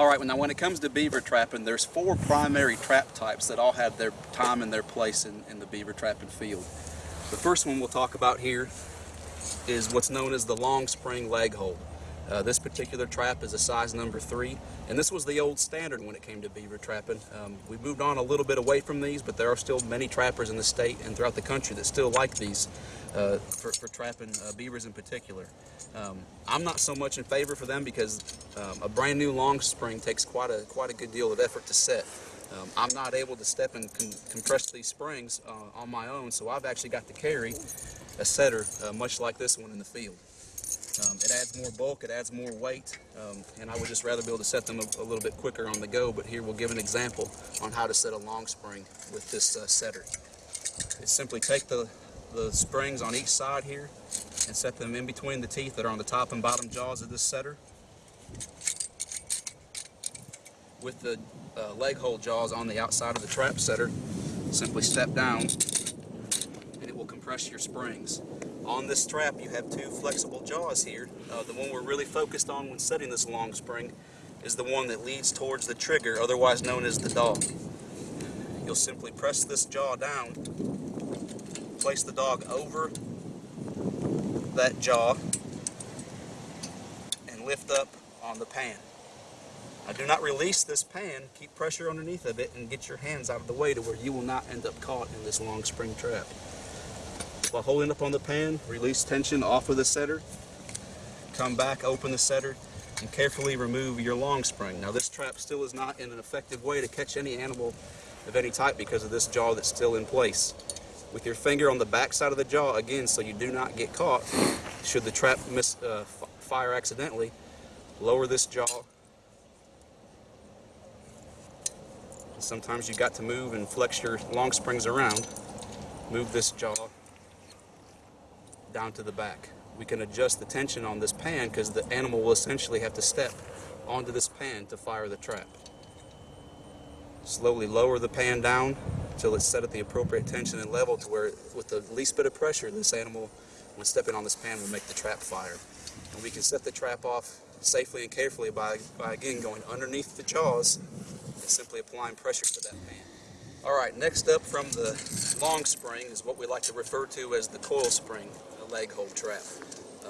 All right, now when it comes to beaver trapping, there's four primary trap types that all have their time and their place in, in the beaver trapping field. The first one we'll talk about here is what's known as the long spring leg hold. Uh, this particular trap is a size number three, and this was the old standard when it came to beaver trapping. Um, we've moved on a little bit away from these, but there are still many trappers in the state and throughout the country that still like these uh, for, for, trapping uh, beavers in particular. Um, I'm not so much in favor for them because um, a brand new long spring takes quite a quite a good deal of effort to set. Um, I'm not able to step and com compress these springs uh, on my own, so I've actually got to carry a setter uh, much like this one in the field. Um, it adds more bulk, it adds more weight, um, and I would just rather be able to set them a, a, little bit quicker on the go, but here we'll give an example on how to set a long spring with this uh, setter. It's simply take the, the springs on each side here and set them in between the teeth that are on the top and bottom jaws of this setter. With the uh, leg hold jaws on the outside of the trap setter, simply step down and it will compress your springs. On this trap you have two flexible jaws here. Uh, the one we're really focused on when setting this long spring is the one that leads towards the trigger, otherwise known as the dog. You'll simply press this jaw down, place the dog over that jaw, and lift up on the pan. Now do not release this pan, keep pressure underneath of it and get your hands out of the way to where you will not end up caught in this long spring trap. While holding up on the pan, release tension off of the setter, come back, open the setter, and carefully remove your long spring. Now this trap still is not in an effective way to catch any animal of any type because of this jaw that's still in place. With your finger on the back side of the jaw, again, so you do not get caught, should the trap miss uh, fire accidentally, lower this jaw. Sometimes you got to move and flex your long springs around. Move this jaw down to the back. We can adjust the tension on this pan because the animal will essentially have to step onto this pan to fire the trap. Slowly lower the pan down until it's set at the appropriate tension and level to where with the least bit of pressure this animal when stepping on this pan will make the trap fire. And we can set the trap off safely and carefully by, by again going underneath the jaws and simply applying pressure to that pan. Alright, next up from the long spring is what we like to refer to as the coil spring a leg hold trap.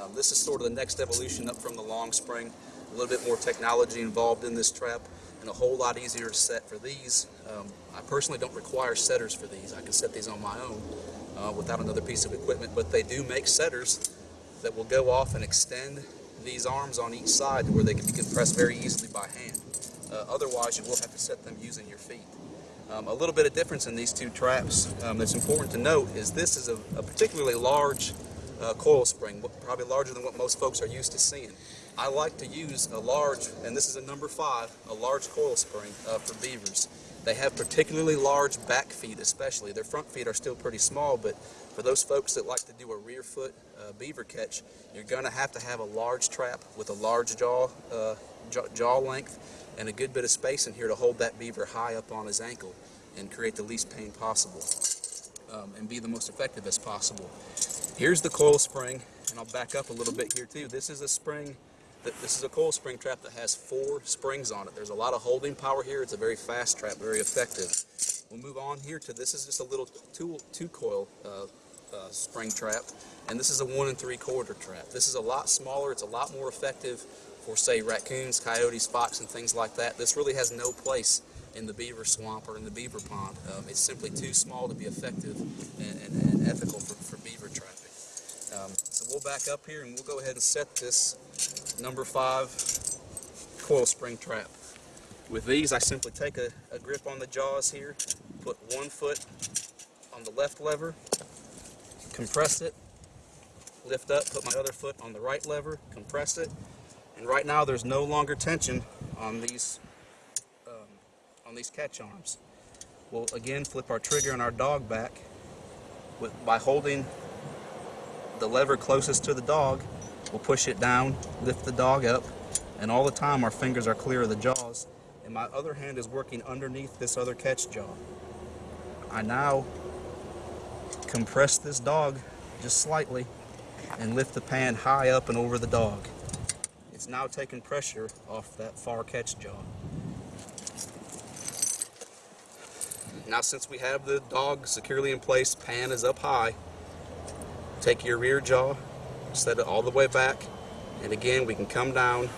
Um, this is sort of the next evolution up from the long spring. A little bit more technology involved in this trap and a whole lot easier to set for these. Um, I personally don't require setters for these. I can set these on my own uh, without another piece of equipment, but they do make setters that will go off and extend these arms on each side to where they can be compressed very easily by hand. Uh, otherwise, you will have to set them using your feet. Um, a little bit of difference in these two traps um, that's important to note is this is a, a particularly large uh, coil spring, probably larger than what most folks are used to seeing. I like to use a large, and this is a number five, a large coil spring uh, for beavers. They have particularly large back feet especially. Their front feet are still pretty small, but for those folks that like to do a rear foot uh, beaver catch, you're going to have to have a large trap with a large jaw, uh, jaw, length and a good bit of space in here to hold that beaver high up on his ankle and create the least pain possible um, and be the most effective as possible. Here's the coil spring, and I'll back up a little bit here too. This is a spring, this is a coil spring trap that has four springs on it. There's a lot of holding power here. It's a very fast trap, very effective. We'll move on here to this is just a little two, two coil uh, uh, spring trap, and this is a one and three quarter trap. This is a lot smaller. It's a lot more effective for say raccoons, coyotes, fox, and things like that. This really has no place in the beaver swamp or in the beaver pond. Um, it's simply too small to be effective and, and, and ethical for, for beaver trapping. Um, so we'll back up here and we'll go ahead and set this number five coil spring trap. With these, I simply take a, a grip on the jaws here, put one foot on the left lever, compress it, lift up, put my other foot on the right lever, compress it, and right now there's no longer tension on these um, on these catch arms. We'll again flip our trigger and our dog back with, by holding the lever closest to the dog, We'll push it down, lift the dog up, and all the time our fingers are clear of the jaws, and my other hand is working underneath this other catch jaw. I now compress this dog just slightly and lift the pan high up and over the dog. It's now taking pressure off that far catch jaw. Now since we have the dog securely in place, pan is up high, take your rear jaw set it all the way back, and again we can come down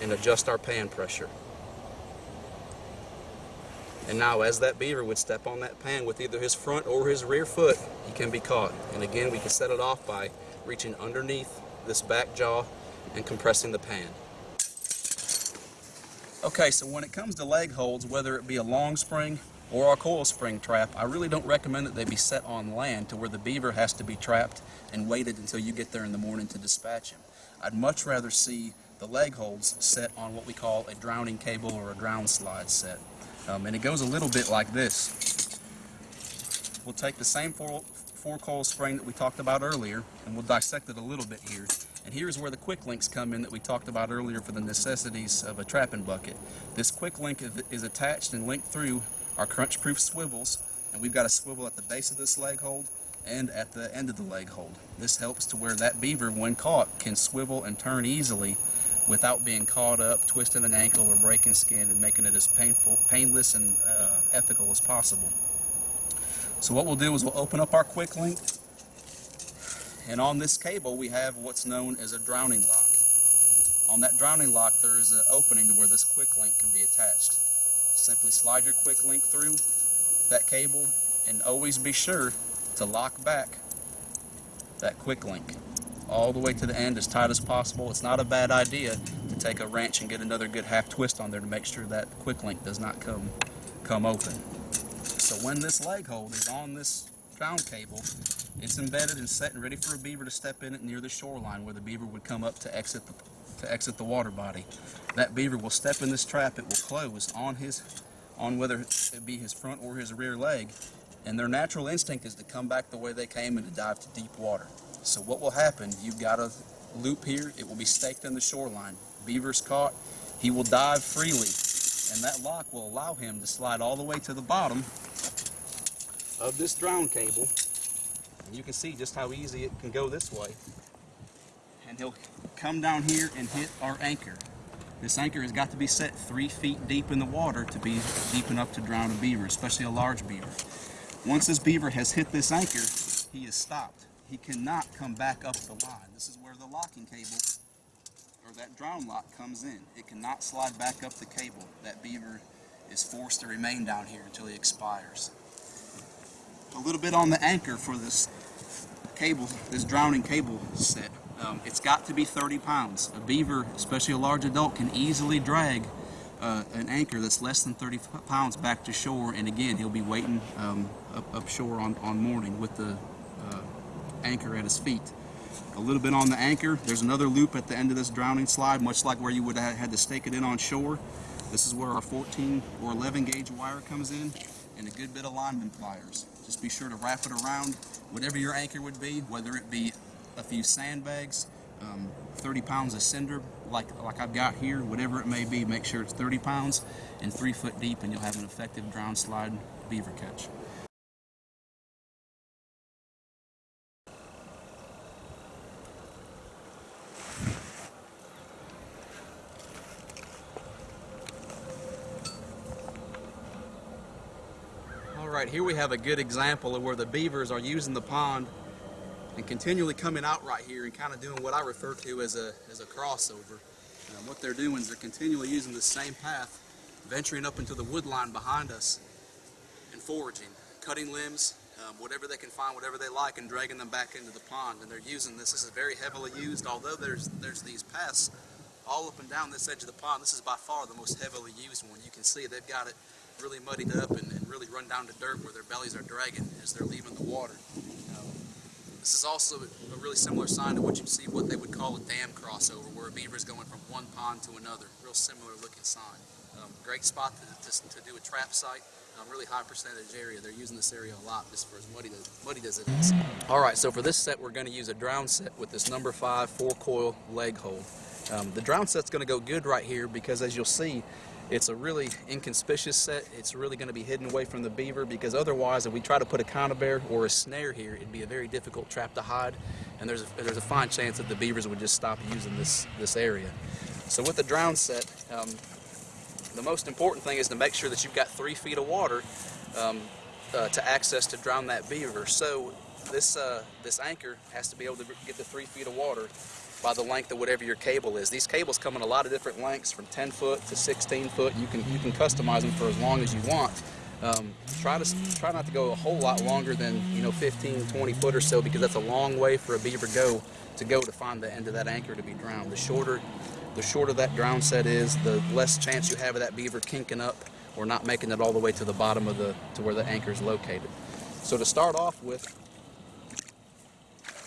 and adjust our pan pressure. And now as that beaver would step on that pan with either his front or his rear foot, he can be caught. And again we can set it off by reaching underneath this back jaw and compressing the pan. Okay, so when it comes to leg holds, whether it be a long spring or a coil spring trap, I really don't recommend that they be set on land to where the beaver has to be trapped and waited until you get there in the morning to dispatch him. I'd much rather see the leg holds set on what we call a drowning cable or a drown slide set. Um, and it goes a little bit like this. We'll take the same four, four coil spring that we talked about earlier and we'll dissect it a little bit here. And here's where the quick links come in that we talked about earlier for the necessities of a trapping bucket. This quick link is attached and linked through our crunch proof swivels and we've got a swivel at the base of this leg hold and at the end of the leg hold. This helps to where that beaver when caught can swivel and turn easily without being caught up, twisting an ankle or breaking skin and making it as painful, painless and uh, ethical as possible. So what we'll do is we'll open up our quick link and on this cable we have what's known as a drowning lock. On that drowning lock there is an opening to where this quick link can be attached. Simply slide your quick link through that cable and always be sure to lock back that quick link all the way to the end as tight as possible. It's not a bad idea to take a wrench and get another good half twist on there to make sure that quick link does not come come open. So when this leg hold is on this drown cable, it's embedded and set and ready for a beaver to step in it near the shoreline where the beaver would come up to exit the, to exit the water body. That beaver will step in this trap, it will close on his on whether it be his front or his rear leg, and their natural instinct is to come back the way they came and to dive to deep water. So what will happen, you've got a loop here, it will be staked in the shoreline. Beaver's caught, he will dive freely, and that lock will allow him to slide all the way to the bottom of this drown cable And you can see just how easy it can go this way. And he'll come down here and hit our anchor. This anchor has got to be set three feet deep in the water to be deep enough to drown a beaver, especially a large beaver. Once this beaver has hit this anchor, he is stopped. He cannot come back up the line. This is where the locking cable, or that drown lock comes in. It cannot slide back up the cable. That beaver is forced to remain down here until he expires. A little bit on the anchor for this cable, this drowning cable set. Um, it's got to be 30 pounds. A beaver, especially a large adult, can easily drag uh, an anchor that's less than 30 pounds back to shore and again he'll be waiting um, up, up shore on, on morning with the uh, anchor at his feet. A little bit on the anchor, there's another loop at the end of this drowning slide much like where you would have had to stake it in on shore. This is where our 14 or 11 gauge wire comes in and a good bit of lineman pliers. Just be sure to wrap it around whatever your anchor would be, whether it be a few sandbags, um, 30 pounds of cinder like, like I've got here, whatever it may be, make sure it's 30 pounds and three foot deep and you'll have an effective drown slide beaver catch. All right, here we have a good example of where the beavers are using the pond and continually coming out right here and kind of doing what I refer to as a, as a crossover. Um, what they're doing is they're continually using the same path, venturing up into the wood line behind us and foraging, cutting limbs, um, whatever they can find, whatever they like, and dragging them back into the pond. And they're using this. This is very heavily used, although there's, there's these paths all up and down this edge of the pond. This is by far the most heavily used one. You can see they've got it really muddied up and, and, really run down to dirt where their bellies are dragging as they're leaving the water. This is also a really similar sign to what you see what they would call a dam crossover, where a beaver is going from one pond to another. Real similar looking sign. Um, great spot to, to, to, do a trap site. Um, really high percentage area. They're using this area a lot just for as muddy as, muddy as it is. All right, so for this set, we're going to use a drown set with this number five four coil leg hold. Um, the drown set's going to go good right here because as you'll see, it's a really inconspicuous set. It's really going to be hidden away from the beaver because otherwise if we try to put a conibear or a snare here, it'd be a very difficult trap to hide. And there's a, there's a fine chance that the beavers would just stop using this, this area. So with the drown set, um, the most important thing is to make sure that you've got three feet of water um, uh, to access to drown that beaver. So this uh, this anchor has to be able to get the three feet of water by the length of whatever your cable is. These cables come in a lot of different lengths, from 10 foot to 16 foot. You can you can customize them for as long as you want. Um, try to try not to go a whole lot longer than you know 15, 20 foot or so because that's a long way for a beaver go to go to find the end of that anchor to be drowned. The shorter the shorter that drown set is, the less chance you have of that beaver kinking up or not making it all the way to the bottom of the to where the anchor is located. So to start off with,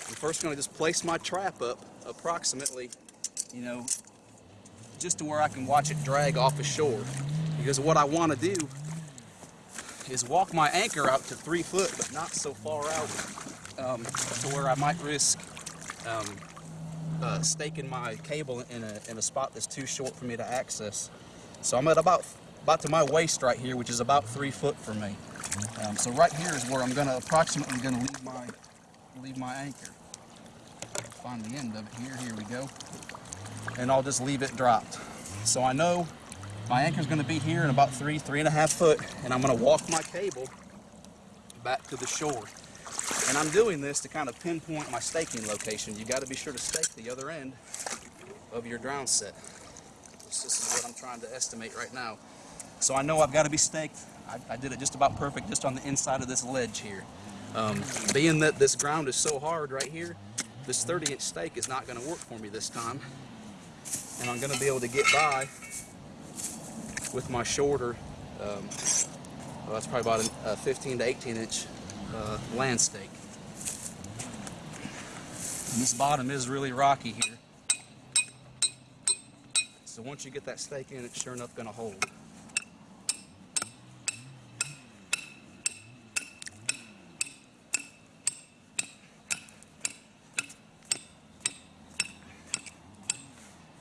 I'm first going to just place my trap up approximately, you know, just to where I can watch it drag off the shore. Because what I want to do is walk my anchor out to three foot, but not so far out um, to where I might risk um, uh, staking my cable in a, in a spot that's too short for me to access. So I'm at about about to my waist right here, which is about three foot for me. Um, so right here is where I'm going to approximately going to leave my leave my anchor. Find the end of it here. Here we go. And I'll just leave it dropped. So I know my anchor is going to be here in about three, three and a half foot, and I'm going to walk my cable back to the shore. And I'm doing this to kind of pinpoint my staking location. You got to be sure to stake the other end of your drown set. This, this is what I'm trying to estimate right now. So I know I've got to be staked. I, I did it just about perfect just on the inside of this ledge here. Um, being that this ground is so hard right here, this 30 inch stake is not going to work for me this time. And I'm going to be able to get by with my shorter, um, well, that's probably about a, a 15 to 18 inch uh, land stake. And this bottom is really rocky here. So once you get that stake in, it's sure enough going to hold.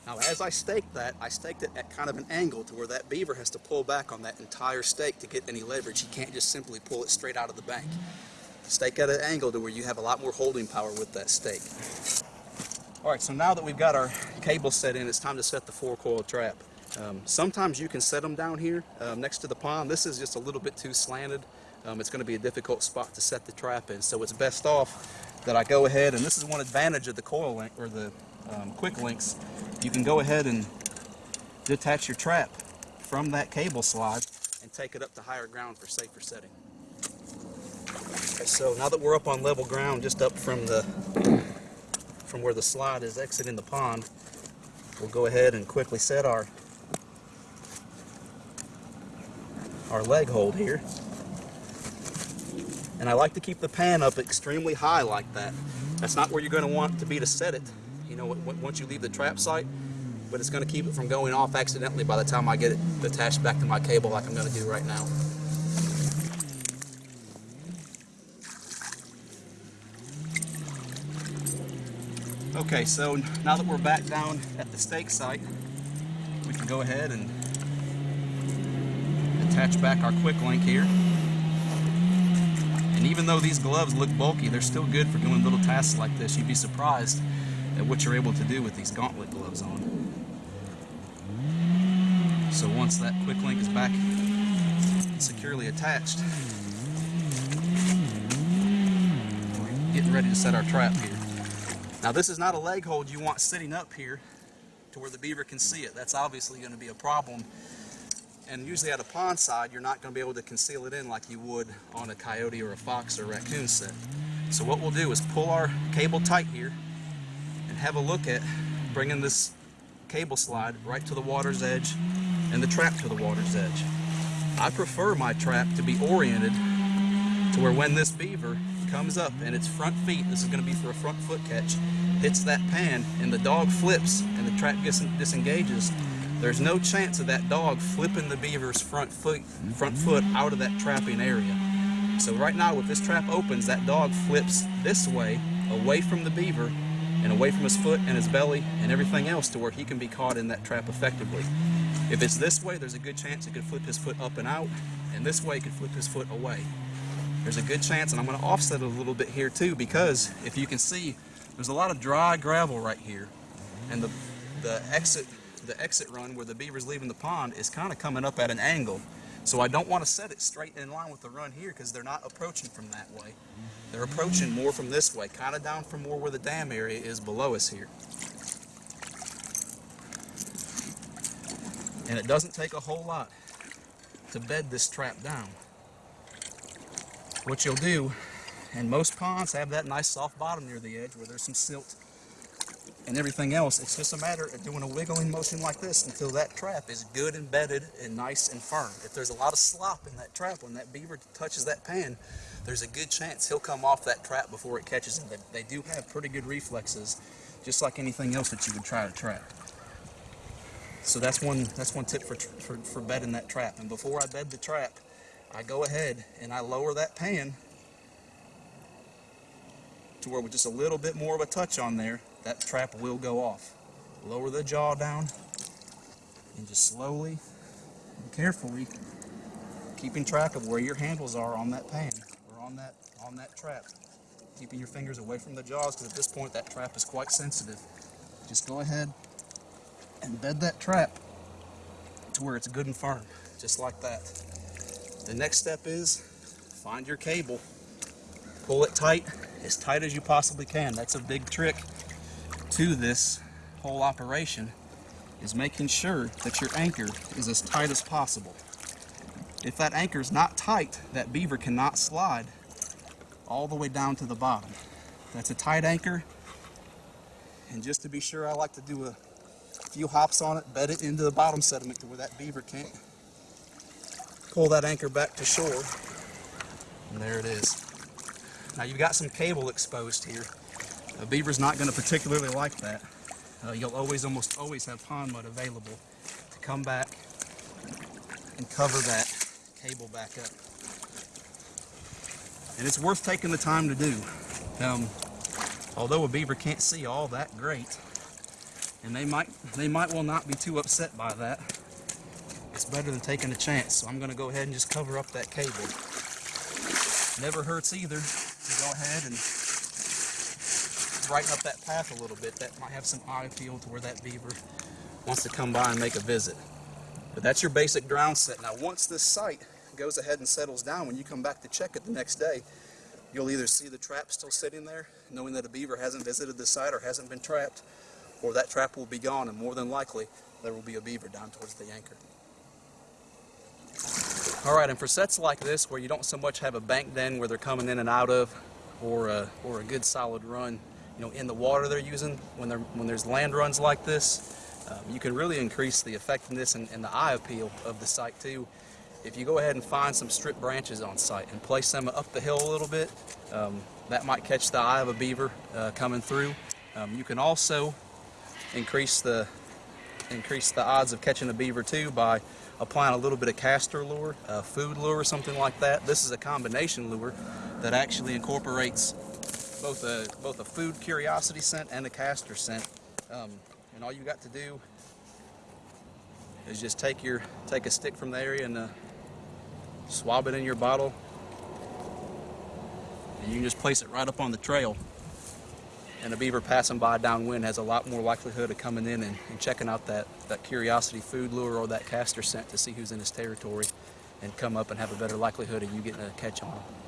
Now I staked that, I staked it at kind of an angle to where that beaver has to pull back on that entire stake to get any leverage. He can't just simply pull it straight out of the bank. Stake at an angle to where you have a lot more holding power with that stake. Alright, so now that we've got our cable set in, it's time to set the four coil trap. Um, sometimes you can set them down here um, next to the pond. This is just a little bit too slanted. Um, it's going to be a difficult spot to set the trap in, so it's best off that I go ahead, and this is one advantage of the coil link, or the um, quick links, you can go ahead and detach your trap from that cable slide and take it up to higher ground for safer setting. Okay, so now that we're up on level ground, just up from the from where the slide is exiting the pond, we'll go ahead and quickly set our our leg hold here. And I like to keep the pan up extremely high like that. That's not where you're going to want to be to set it you know, once you leave the trap site, but it's going to keep it from going off accidentally by the time I get it attached back to my cable like I'm going to do right now. Okay, so now that we're back down at the stake site, we can go ahead and attach back our quick link here. And even though these gloves look bulky, they're still good for doing little tasks like this. You'd be surprised at what you're able to do with these gauntlet gloves on. So once that quick link is back securely attached, we're getting ready to set our trap here. Now this is not a leg hold you want sitting up here to where the beaver can see it. That's obviously going to be a problem. And usually at a pond side, you're not going to be able to conceal it in like you would on a coyote or a fox or a raccoon set. So what we'll do is pull our cable tight here have a look at bringing this cable slide right to the water's edge and the trap to the water's edge. I prefer my trap to be oriented to where when this beaver comes up and its front feet, this is going to be for a front foot catch, hits that pan and the dog flips and the trap disengages, there's no chance of that dog flipping the beaver's front foot, front foot out of that trapping area. So right now, if this trap opens, that dog flips this way, away from the beaver, and away from his foot and his belly and everything else to where he can be caught in that trap effectively. If it's this way, there's a good chance he could flip his foot up and out, and this way he could flip his foot away. There's a good chance, and I'm going to offset it a little bit here too, because if you can see, there's a lot of dry gravel right here, and the, the exit the exit run where the beaver's leaving the pond is kind of coming up at an angle. So I don't want to set it straight in line with the run here because they're not approaching from that way. They're approaching more from this way, kind of down from more where the dam area is below us here. And it doesn't take a whole lot to bed this trap down. What you'll do, and most ponds have that nice soft bottom near the edge where there's some silt and everything else. It's just a matter of doing a wiggling motion like this until that trap is good embedded and nice and firm. If there's a lot of slop in that trap when that beaver touches that pan, there's a good chance he'll come off that trap before it catches him. They, they do have pretty good reflexes, just like anything else that you would try to trap. So that's one that's one tip for, for, for bedding that trap. And before I bed the trap, I go ahead and I lower that pan to where with just a little bit more of a touch on there, that trap will go off. Lower the jaw down and just slowly and carefully keeping track of where your handles are on that pan or on that on that trap. Keeping your fingers away from the jaws because at this point that trap is quite sensitive. Just go ahead and bed that trap to where it's good and firm, just like that. The next step is find your cable, pull it tight, as tight as you possibly can. That's a big trick to this whole operation is making sure that your anchor is as tight as possible. If that anchor is not tight, that beaver cannot slide all the way down to the bottom. That's a tight anchor. And just to be sure, I like to do a few hops on it, bed it into the bottom sediment to where that beaver can't pull that anchor back to shore. And there it is. Now you've got some cable exposed here. A beaver's not going to particularly like that. Uh, you'll always, almost always have pond mud available to come back and cover that cable back up. And it's worth taking the time to do. Um, although a beaver can't see all that great, and they might they might well not be too upset by that. It's better than taking a chance. So I'm going to go ahead and just cover up that cable. Never hurts either to go ahead and brighten up that path a little bit. That might have some eye appeal to where that beaver wants to come by and make a visit. But that's your basic drown set. Now once this site goes ahead and settles down, when you come back to check it the next day, you'll either see the trap still sitting there, knowing that a beaver hasn't visited the site or hasn't been trapped, or that trap will be gone, and more than likely, there will be a beaver down towards the anchor. Alright, and for sets like this, where you don't so much have a bank den where they're coming in and out of, or a, or a good solid run, you know, in the water they're using, when, they're, when there's land runs like this, um, you can really increase the effectiveness and, and the eye appeal of the site too. If you go ahead and find some strip branches on site and place them up the hill a little bit, um, that might catch the eye of a beaver uh, coming through. Um, you can also increase the increase the odds of catching a beaver too by applying a little bit of castor lure, uh, food lure, something like that. This is a combination lure that actually incorporates both a both a food curiosity scent and a castor scent. Um, and all you got to do is just take your take a stick from the area and uh, swab it in your bottle, and you can just place it right up on the trail and a beaver passing by downwind has a lot more likelihood of coming in and, and, checking out that, that curiosity food lure or that castor scent to see who's in his territory and come up and have a better likelihood of you getting a catch on them.